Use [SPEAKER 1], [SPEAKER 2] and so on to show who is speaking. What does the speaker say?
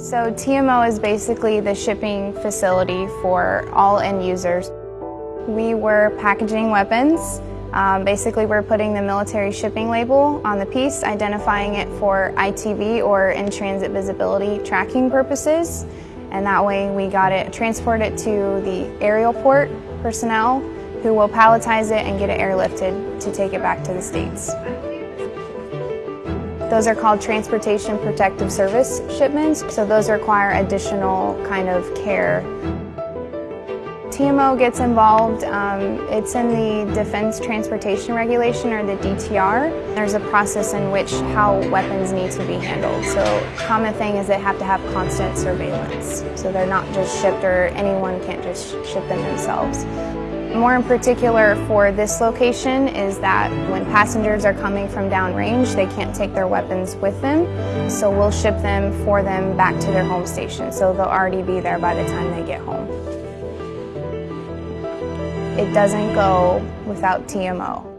[SPEAKER 1] So TMO is basically the shipping facility for all end users. We were packaging weapons. Um, basically, we're putting the military shipping label on the piece, identifying it for ITV or in-transit visibility tracking purposes. And that way we got it, transport it to the aerial port personnel who will palletize it and get it airlifted to take it back to the States. Those are called Transportation Protective Service shipments, so those require additional kind of care. TMO gets involved, um, it's in the Defense Transportation Regulation or the DTR. There's a process in which how weapons need to be handled. So common thing is they have to have constant surveillance. So they're not just shipped or anyone can't just ship them themselves. More in particular for this location is that when passengers are coming from downrange, they can't take their weapons with them, so we'll ship them for them back to their home station, so they'll already be there by the time they get home. It doesn't go without TMO.